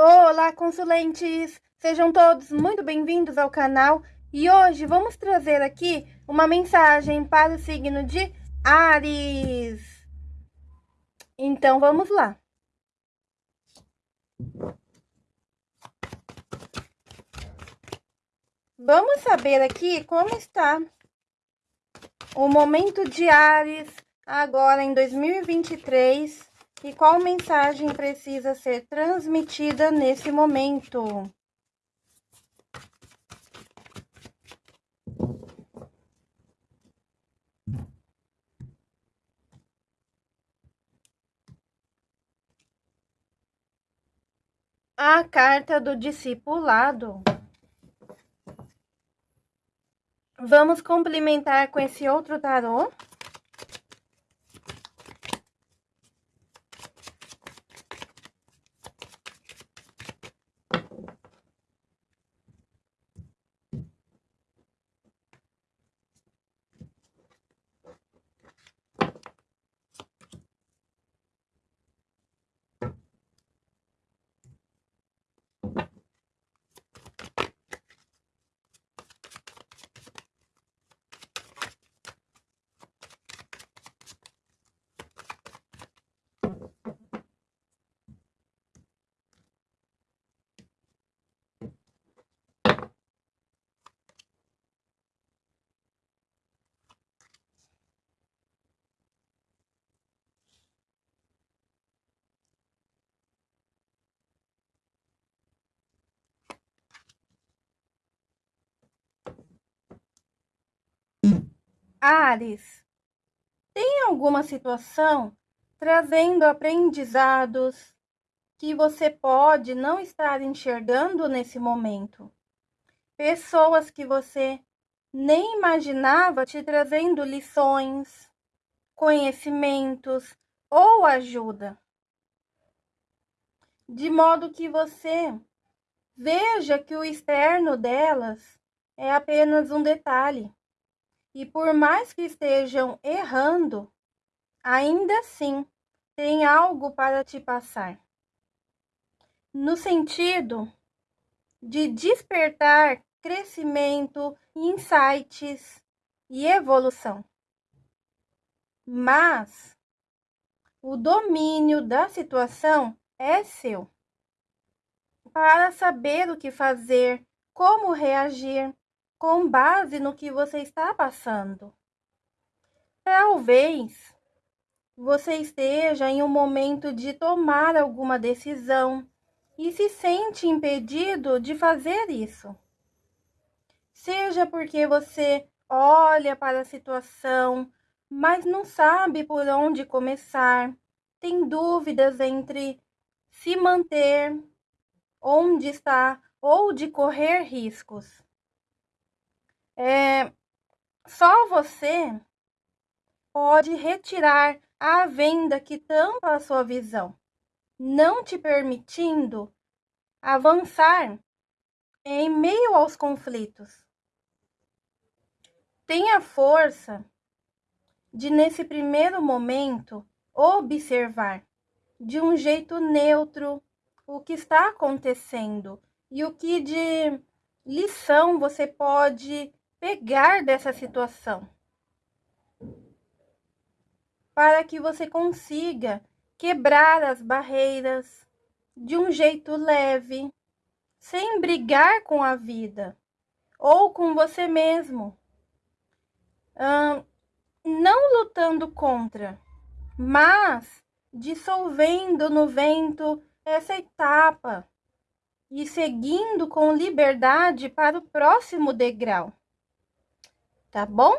Olá, consulentes! Sejam todos muito bem-vindos ao canal e hoje vamos trazer aqui uma mensagem para o signo de Ares. Então vamos lá. Vamos saber aqui como está o momento de Ares agora em 2023 e qual mensagem precisa ser transmitida nesse momento? A carta do discipulado. Vamos complementar com esse outro tarô. Ares, tem alguma situação trazendo aprendizados que você pode não estar enxergando nesse momento? Pessoas que você nem imaginava te trazendo lições, conhecimentos ou ajuda. De modo que você veja que o externo delas é apenas um detalhe e por mais que estejam errando, ainda assim tem algo para te passar. No sentido de despertar crescimento, insights e evolução. Mas o domínio da situação é seu. Para saber o que fazer, como reagir, com base no que você está passando. Talvez você esteja em um momento de tomar alguma decisão e se sente impedido de fazer isso. Seja porque você olha para a situação, mas não sabe por onde começar, tem dúvidas entre se manter, onde está ou de correr riscos. É, só você pode retirar a venda que tampa a sua visão, não te permitindo avançar em meio aos conflitos. Tenha força de, nesse primeiro momento, observar de um jeito neutro o que está acontecendo e o que de lição você pode pegar dessa situação. Para que você consiga quebrar as barreiras de um jeito leve, sem brigar com a vida ou com você mesmo. Hum, não lutando contra, mas dissolvendo no vento essa etapa e seguindo com liberdade para o próximo degrau tá bom?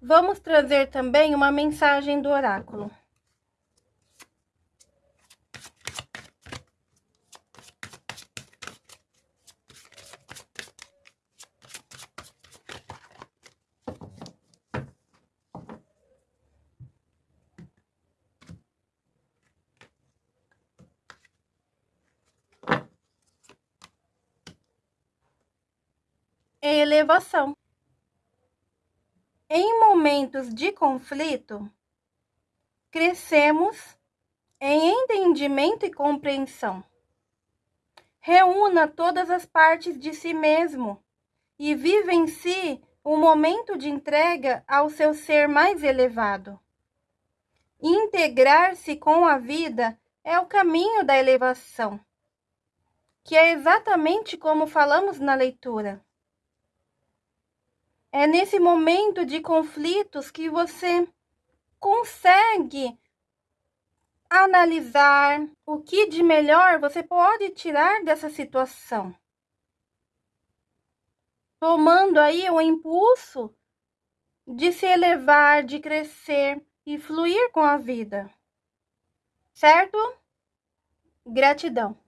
Vamos trazer também uma mensagem do oráculo. Elevação. Em momentos de conflito, crescemos em entendimento e compreensão. reúna todas as partes de si mesmo e vive em si um momento de entrega ao seu ser mais elevado. Integrar-se com a vida é o caminho da elevação, que é exatamente como falamos na leitura. É nesse momento de conflitos que você consegue analisar o que de melhor você pode tirar dessa situação. Tomando aí o impulso de se elevar, de crescer e fluir com a vida. Certo? Gratidão.